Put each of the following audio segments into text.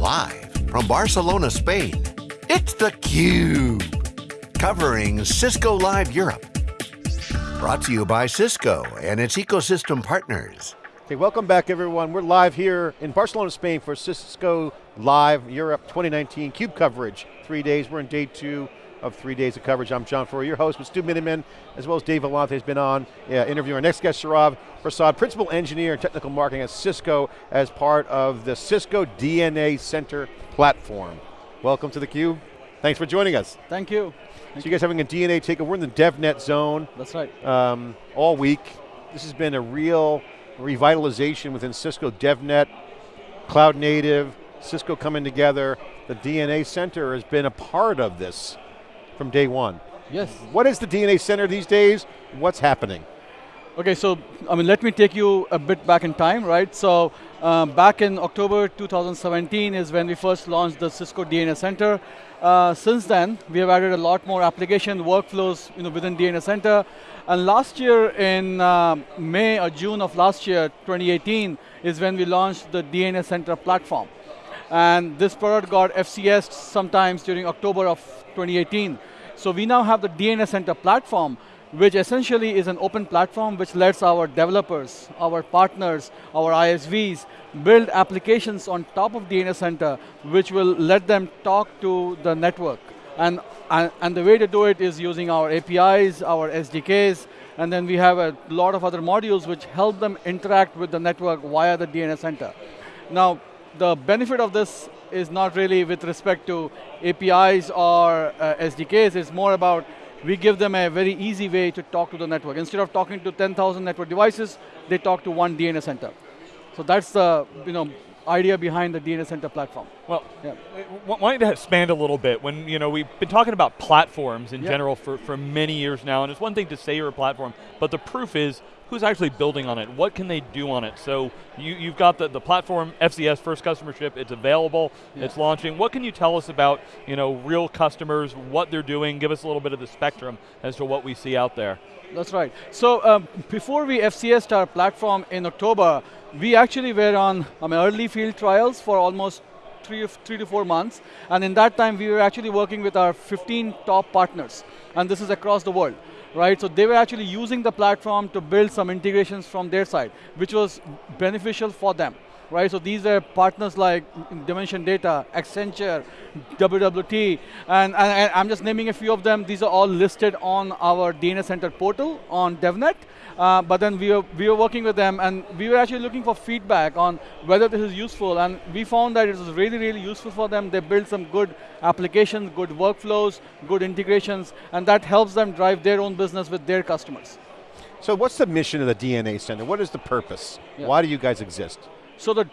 Live from Barcelona, Spain, it's theCUBE. Covering Cisco Live Europe. Brought to you by Cisco and its ecosystem partners. Okay, welcome back everyone. We're live here in Barcelona, Spain for Cisco Live Europe 2019 CUBE coverage. Three days, we're in day two of three days of coverage. I'm John Furrier, your host with Stu Miniman, as well as Dave Vellante has been on yeah, interviewing our next guest, Saurav Prasad, Principal Engineer and Technical Marketing at Cisco as part of the Cisco DNA Center platform. Welcome to theCUBE. Thanks for joining us. Thank you. Thank so you guys having a DNA takeover. We're in the DevNet zone. That's right. Um, all week. This has been a real revitalization within Cisco DevNet, cloud native, Cisco coming together. The DNA Center has been a part of this from day one. Yes. What is the DNA Center these days? What's happening? Okay, so I mean, let me take you a bit back in time, right? So um, back in October 2017 is when we first launched the Cisco DNA Center. Uh, since then, we have added a lot more application workflows you know, within DNA Center. And last year in uh, May or June of last year, 2018, is when we launched the DNA Center platform. And this product got FCS sometimes during October of 2018. So we now have the DNA Center platform, which essentially is an open platform which lets our developers, our partners, our ISVs build applications on top of DNA Center, which will let them talk to the network. And, and, and the way to do it is using our APIs, our SDKs, and then we have a lot of other modules which help them interact with the network via the DNA Center. Now, the benefit of this is not really with respect to APIs or uh, SDKs, it's more about we give them a very easy way to talk to the network. Instead of talking to 10,000 network devices, they talk to one DNA center. So that's the you know, idea behind the DNA Center platform. Well, yeah. why don't expand a little bit? When you know we've been talking about platforms in general for, for many years now, and it's one thing to say you're a platform, but the proof is who's actually building on it? What can they do on it? So you, you've got the, the platform, FCS, first customer ship, it's available, yeah. it's launching. What can you tell us about you know, real customers, what they're doing? Give us a little bit of the spectrum as to what we see out there. That's right. So um, before we FCSed our platform in October, we actually were on I mean, early field trials for almost three, three to four months. And in that time, we were actually working with our 15 top partners. And this is across the world right? So they were actually using the platform to build some integrations from their side, which was beneficial for them, right? So these are partners like Dimension Data, Accenture, WWT, and, and, I'm just naming a few of them. These are all listed on our DNA Center portal on DevNet, uh, but then we were, we were working with them and we were actually looking for feedback on whether this is useful and we found that it was really, really useful for them. They built some good applications, good workflows, good integrations, and that helps them drive their own business with their customers. So what's the mission of the DNA Center? What is the purpose? Yeah. Why do you guys exist? So the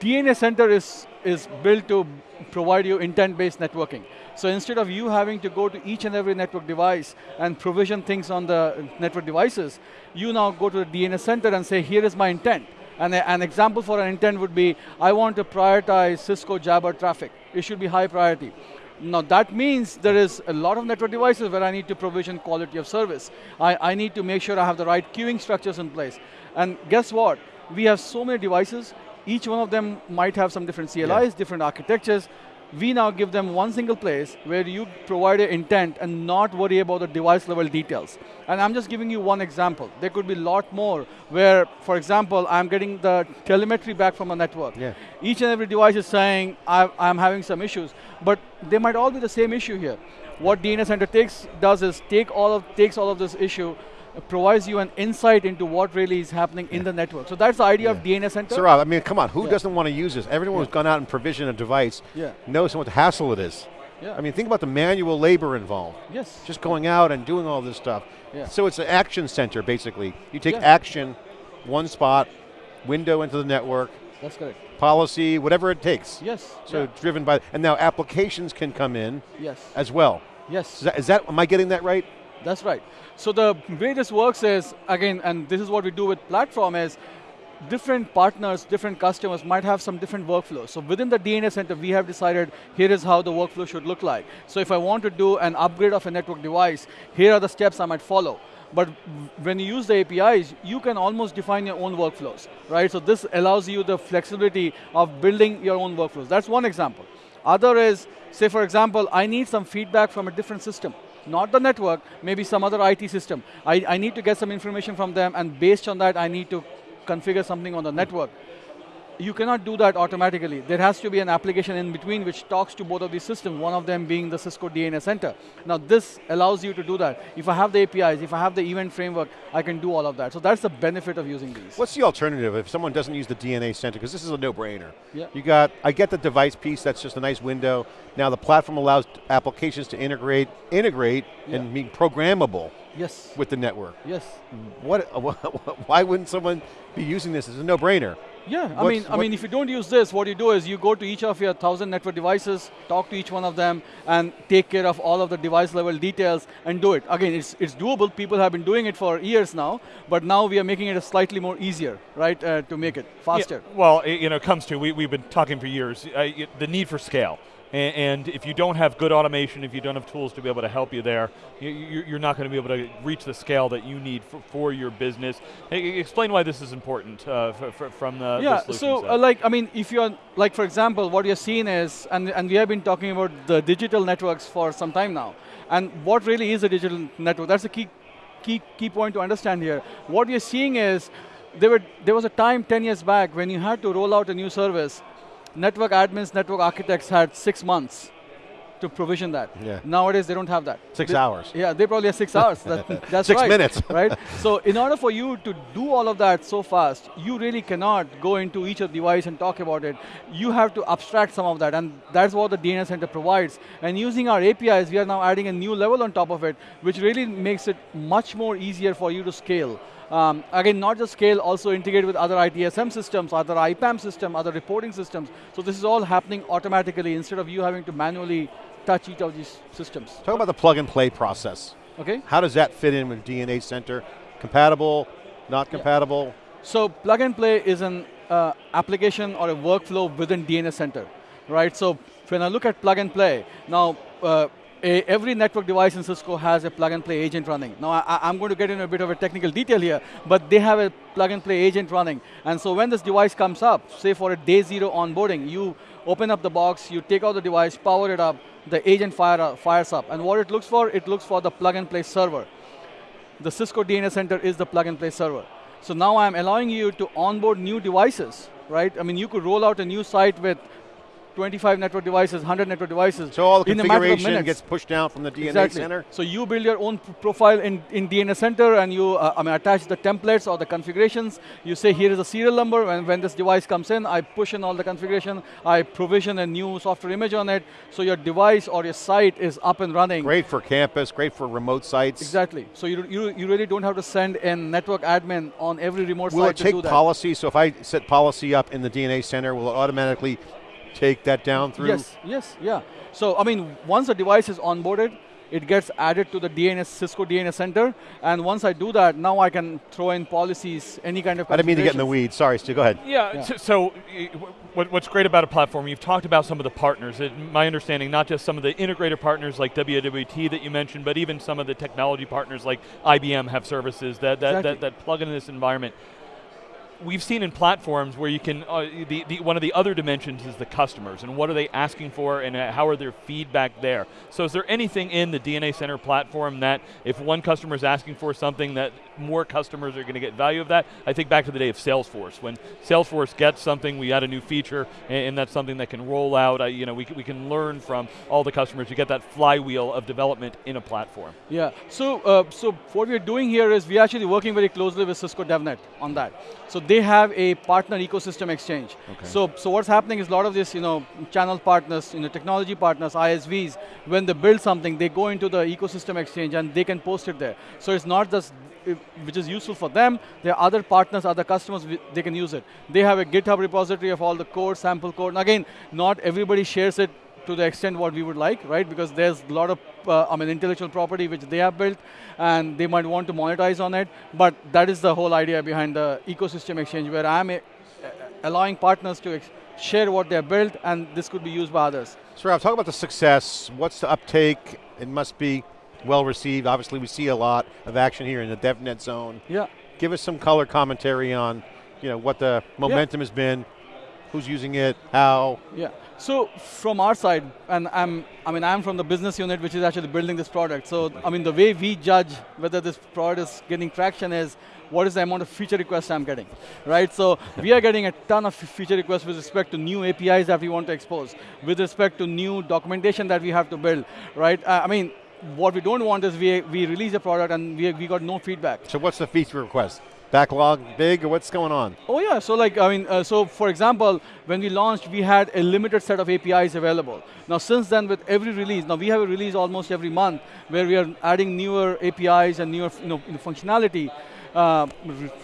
DNA Center is, is built to provide you intent-based networking. So instead of you having to go to each and every network device and provision things on the network devices, you now go to the DNA center and say, here is my intent. And a, an example for an intent would be, I want to prioritize Cisco Jabber traffic. It should be high priority. Now that means there is a lot of network devices where I need to provision quality of service. I, I need to make sure I have the right queuing structures in place. And guess what? We have so many devices, each one of them might have some different CLIs, yeah. different architectures, we now give them one single place where you provide an intent and not worry about the device level details. And I'm just giving you one example. There could be a lot more where, for example, I'm getting the telemetry back from a network. Yeah. Each and every device is saying, I'm having some issues, but they might all be the same issue here. What DNA Center takes, does is take all of, takes all of this issue, provides you an insight into what really is happening yeah. in the network. So that's the idea yeah. of DNA Center. Saurav, I mean, come on, who yeah. doesn't want to use this? Everyone who's gone out and provisioned a device knows what the hassle it is. Yeah. I mean, think about the manual labor involved. Yes. Just going out and doing all this stuff. Yeah. So it's an action center, basically. You take action, one spot, window into the network. That's correct. Policy, whatever it takes. Yes. So driven by, and now applications can come in. Yes. As well. Yes. Is that, is that am I getting that right? That's right. So the way this works is, again, and this is what we do with platform is, different partners, different customers might have some different workflows. So within the DNA center, we have decided here is how the workflow should look like. So if I want to do an upgrade of a network device, here are the steps I might follow. But when you use the APIs, you can almost define your own workflows, right? So this allows you the flexibility of building your own workflows. That's one example. Other is, say for example, I need some feedback from a different system not the network, maybe some other IT system. I, I need to get some information from them, and based on that, I need to configure something on the network you cannot do that automatically. There has to be an application in between which talks to both of these systems, one of them being the Cisco DNA Center. Now this allows you to do that. If I have the APIs, if I have the event framework, I can do all of that. So that's the benefit of using these. What's the alternative if someone doesn't use the DNA Center? Because this is a no-brainer. Yeah. You got, I get the device piece, that's just a nice window. Now the platform allows applications to integrate, integrate yeah. and be programmable. Yes. With the network. Yes. What, why wouldn't someone be using this? It's a no-brainer. Yeah, What's, I mean, I mean, if you don't use this, what you do is you go to each of your thousand network devices, talk to each one of them, and take care of all of the device level details and do it. Again, it's it's doable. People have been doing it for years now, but now we are making it a slightly more easier, right, uh, to make it faster. Yeah, well, it, you know, it comes to we we've been talking for years uh, the need for scale. And, if you don't have good automation, if you don't have tools to be able to help you there, you, are not going to be able to reach the scale that you need for, for your business. explain why this is important uh, from the yeah. The so, uh, like, I mean, if you're like, for example, what you're seeing is, and and we have been talking about the digital networks for some time now, and what really is a digital network? That's a key key key point to understand here. What you're seeing is there, were, there was a time 10 years back when you had to roll out a new service network admins, network architects had six months to provision that. Yeah. Nowadays, they don't have that. Six they, hours. Yeah, they probably have six hours. That, that's six right, minutes. right? So in order for you to do all of that so fast, you really cannot go into each of the device and talk about it. You have to abstract some of that, and that's what the DNA Center provides. And using our APIs, we are now adding a new level on top of it, which really makes it much more easier for you to scale. Um, again, not just scale, also integrate with other ITSM systems, other IPAM system, other reporting systems. So this is all happening automatically instead of you having to manually touch each of these systems. Talk about the plug and play process. Okay. How does that fit in with DNA Center? Compatible, not compatible? Yeah. So plug and play is an uh, application or a workflow within DNA Center, right? So when I look at plug and play, now uh, a, every network device in Cisco has a plug and play agent running. Now I, am going to get into a bit of a technical detail here, but they have a plug and play agent running. And so when this device comes up, say for a day zero onboarding, you open up the box, you take out the device, power it up, the agent fire, uh, fires up. And what it looks for, it looks for the plug and play server. The Cisco DNA Center is the plug and play server. So now I'm allowing you to onboard new devices, right? I mean, you could roll out a new site with 25 network devices, 100 network devices. So all the configuration gets pushed down from the DNA exactly. center? So you build your own profile in, in DNA center and you uh, I mean, attach the templates or the configurations. You say here is a serial number and when this device comes in, I push in all the configuration, I provision a new software image on it, so your device or your site is up and running. Great for campus, great for remote sites. Exactly. So you, you, you really don't have to send in network admin on every remote will site to do that. Will it take policy? So if I set policy up in the DNA center, will it automatically take that down through? Yes, yes, yeah. So, I mean, once the device is onboarded, it gets added to the DNA, Cisco DNA Center, and once I do that, now I can throw in policies, any kind of I didn't mean to get in the weeds, sorry, Stu, go ahead. Yeah, yeah. so, what, what's great about a platform, you've talked about some of the partners, it, my understanding, not just some of the integrator partners like WWT that you mentioned, but even some of the technology partners like IBM have services that, that, exactly. that, that plug into this environment we've seen in platforms where you can, uh, the, the, one of the other dimensions is the customers and what are they asking for and uh, how are their feedback there. So is there anything in the DNA Center platform that if one customer is asking for something that more customers are going to get value of that? I think back to the day of Salesforce. When Salesforce gets something, we add a new feature and, and that's something that can roll out. Uh, you know, we, we can learn from all the customers. You get that flywheel of development in a platform. Yeah, so, uh, so what we're doing here is we're actually working very closely with Cisco DevNet on that. So they have a partner ecosystem exchange. Okay. So, so what's happening is a lot of these, you know, channel partners, you know, technology partners, ISVs, when they build something, they go into the ecosystem exchange and they can post it there. So it's not just which is useful for them. There are other partners, other customers, they can use it. They have a GitHub repository of all the code, sample code. And again, not everybody shares it to the extent what we would like, right? Because there's a lot of, uh, I mean, intellectual property which they have built, and they might want to monetize on it. But that is the whole idea behind the ecosystem exchange, where I'm a, allowing partners to share what they have built, and this could be used by others. So talk about the success. What's the uptake? It must be well received. Obviously, we see a lot of action here in the DevNet zone. Yeah. Give us some color commentary on, you know, what the momentum has been, who's using it, how. Yeah. So from our side, and I'm, I mean, I'm from the business unit which is actually building this product. So I mean, the way we judge whether this product is getting traction is what is the amount of feature requests I'm getting, right? So we are getting a ton of feature requests with respect to new APIs that we want to expose, with respect to new documentation that we have to build, right? Uh, I mean, what we don't want is we, we release a product and we, we got no feedback. So what's the feature request? Backlog big what's going on? Oh yeah, so like, I mean, uh, so for example, when we launched, we had a limited set of APIs available. Now since then, with every release, now we have a release almost every month where we are adding newer APIs and newer you know, functionality uh,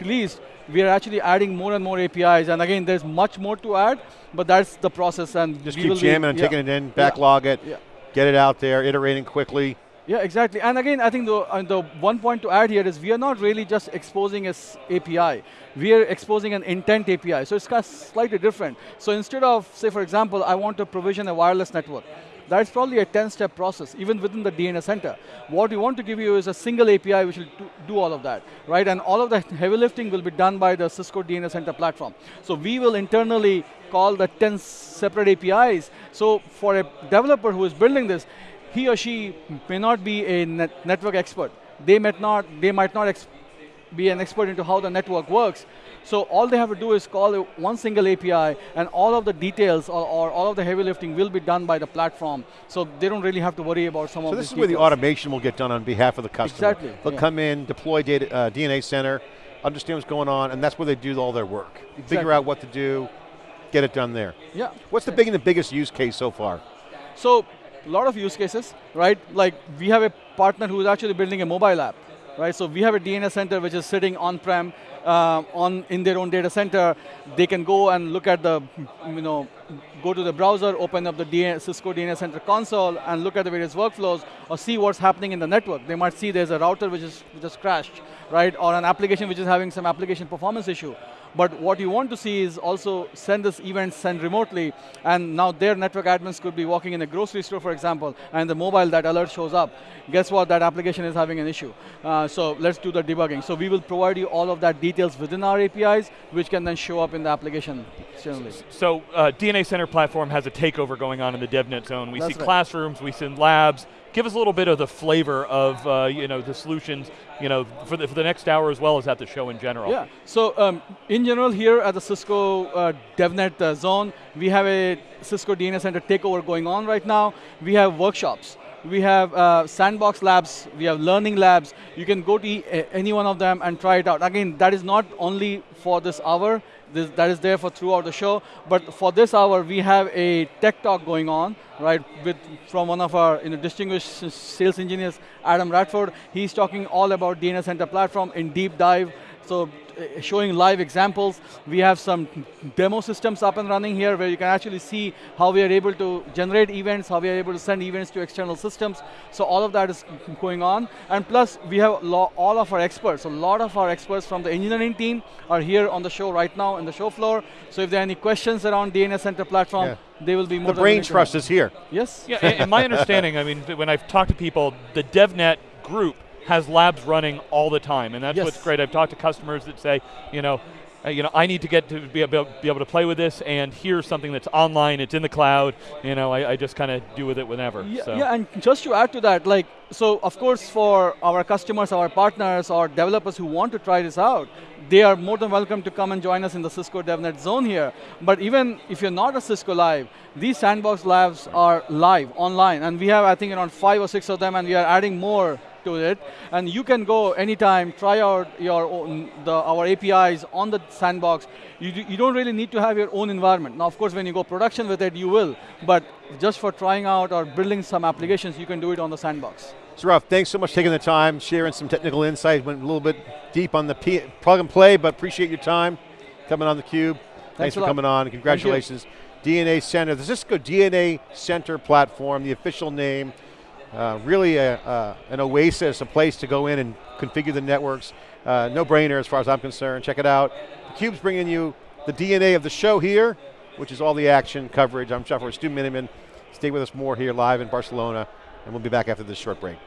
released, we are actually adding more and more APIs, and again, there's much more to add, but that's the process, and just keep jamming and yeah. taking it in, backlog yeah. it, yeah. get it out there, iterating quickly. Yeah, exactly. And again, I think the, uh, the one point to add here is we are not really just exposing an API. We are exposing an intent API. So it's kind of slightly different. So instead of, say, for example, I want to provision a wireless network, that's probably a 10-step process, even within the DNA center. What we want to give you is a single API which will do all of that, right? And all of the heavy lifting will be done by the Cisco DNA Center platform. So we will internally call the 10 separate APIs. So for a developer who is building this, he or she may not be a net network expert. They might not, they might not be an expert into how the network works, so all they have to do is call one single API and all of the details or, or, all of the heavy lifting will be done by the platform. So they don't really have to worry about some so of this is details. where the automation will get done on behalf of the customer. Exactly. They'll yeah. come in, deploy data, uh, DNA center, understand what's going on, and that's where they do all their work. Exactly. Figure out what to do, get it done there. Yeah. What's the big and the biggest use case so far? So, a lot of use cases, right? Like we have a partner who is actually building a mobile app, right? So we have a DNA center which is sitting on-prem uh, on in their own data center. They can go and look at the, you know, go to the browser, open up the Cisco DNA Center console, and look at the various workflows, or see what's happening in the network. They might see there's a router which is which has crashed, right, or an application which is having some application performance issue. But what you want to see is also send this event send remotely, and now their network admins could be walking in a grocery store, for example, and the mobile that alert shows up. Guess what? That application is having an issue. Uh, so let's do the debugging. So we will provide you all of that details within our APIs, which can then show up in the application generally. So uh, DNA Center platform has a takeover going on in the DevNet zone. We That's see right. classrooms, we see labs. Give us a little bit of the flavor of uh, you know the solutions you know for the, for the next hour as well as at the show in general. Yeah. So um, in general, here at the Cisco uh, DevNet uh, zone, we have a Cisco DNA Center takeover going on right now. We have workshops. We have uh, sandbox labs, we have learning labs. You can go to e any one of them and try it out. Again, that is not only for this hour, this, that is there for throughout the show. But for this hour, we have a tech talk going on, right, with from one of our you know, distinguished sales engineers, Adam Radford. He's talking all about DNA Center platform in deep dive. So showing live examples. We have some demo systems up and running here where you can actually see how we are able to generate events, how we are able to send events to external systems. So all of that is going on. And plus, we have all of our experts. A lot of our experts from the engineering team are here on the show right now in the show floor. So if there are any questions around DNA Center platform, yeah. they will be more The brain trust is here. Yes. Yeah, and, and my understanding, I mean, when I've talked to people, the DevNet group has labs running all the time, and that's yes. what's great. I've talked to customers that say, you know, uh, you know, I need to get to be able, be able to play with this, and here's something that's online, it's in the cloud. You know, I, I just kind of do with it whenever. Yeah, so. yeah, and just to add to that, like, so of course for our customers, our partners, or developers who want to try this out, they are more than welcome to come and join us in the Cisco DevNet zone here. But even if you're not a Cisco Live, these sandbox labs are live, online, and we have, I think, around five or six of them, and we are adding more to it, and you can go anytime, try out your own, the, our APIs on the sandbox. You, you don't really need to have your own environment. Now, of course, when you go production with it, you will, but just for trying out or building some applications, you can do it on the sandbox. Saurav, thanks so much for taking the time, sharing some technical insights, went a little bit deep on the P plug and play, but appreciate your time coming on theCUBE. Thanks, thanks for lot. coming on, congratulations. DNA Center, the Cisco DNA Center platform, the official name, uh, really a, uh, an oasis, a place to go in and configure the networks. Uh, no brainer as far as I'm concerned. Check it out. theCUBE's bringing you the DNA of the show here, which is all the action coverage. I'm Shuffler, Stu Miniman. Stay with us more here live in Barcelona, and we'll be back after this short break.